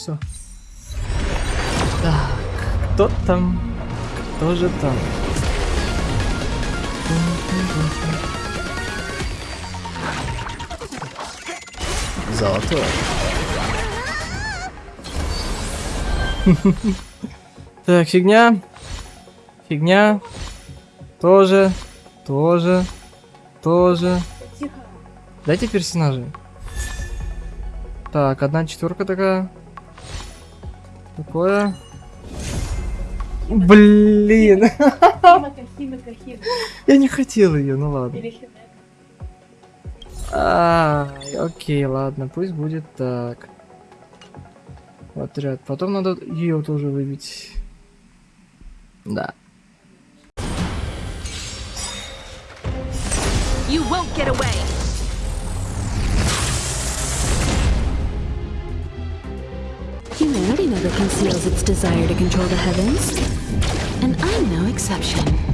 Все. Так, кто там? Кто же там? Золотой. Так, фигня. Фигня. Тоже. Тоже. Тоже. Дайте персонажей. Так, одна четверка такая. Такое. Блин, Химика, химика, химика. я не хотел ее, ну ладно. Или. А, окей, ладно, пусть будет так. Отряд. Потом надо ее тоже выбить. Да. You won't get away! Humanity never conceals its desire to control the heavens. And I'm no exception.